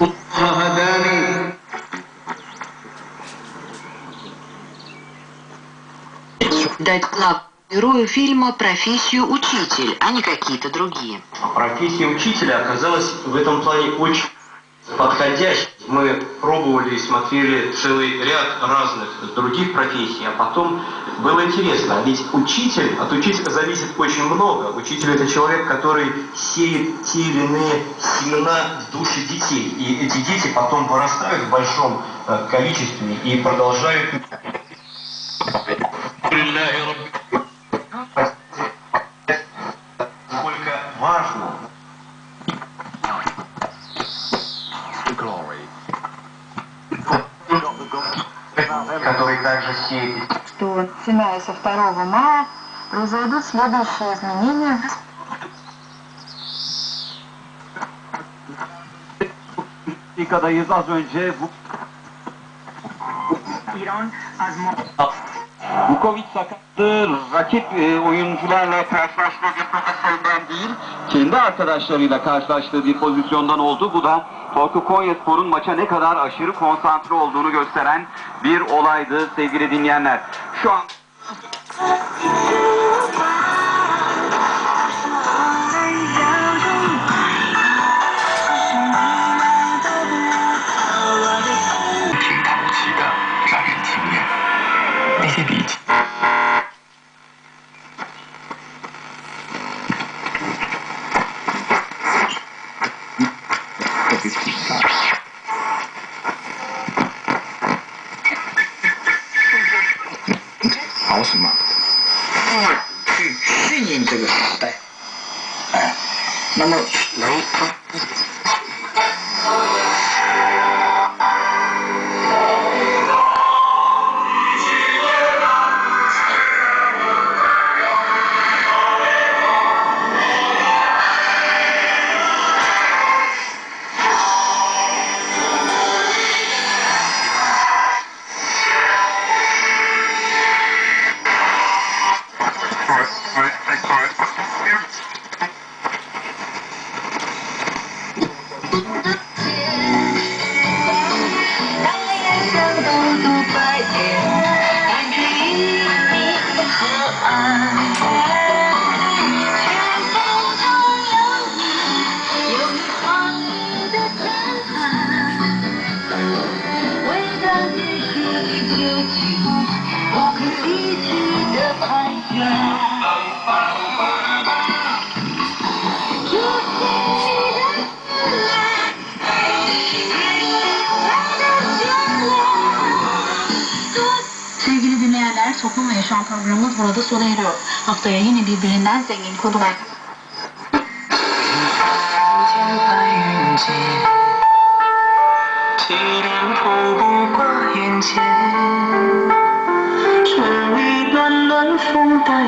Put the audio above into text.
وهداني Дать главному герою фильма профессию учитель, а не какие-то другие. Профессия учителя оказалась в этом плане очень подходящей. Мы пробовали и смотрели целый ряд разных других профессий, а потом было интересно, ведь учитель, от учителя зависит очень много. Учитель это человек, который сеет те или иные семена в души детей. И эти дети потом вырастают в большом э, количестве и продолжают что начиная со 2 мая произойдут следующие изменения dakikadayız az önce bu İran az Vukovic sakattı. Rakip e, oyuncularla karşılaştığı pozisyondan değil, kendi arkadaşlarıyla karşılaştığı bir pozisyondan oldu. Bu da Torku Konyaspor'un maça ne kadar aşırı konsantre olduğunu gösteren bir olaydı sevgili dinleyenler. Şu an 好。什么？去适应这个时代。哎，那么能？不能见大雁向东东感觉已一定可爱天空中有你有你往日的赞叹为了见识你究竟多可去的太远我们的水在流，周日又是一片富饶的田野。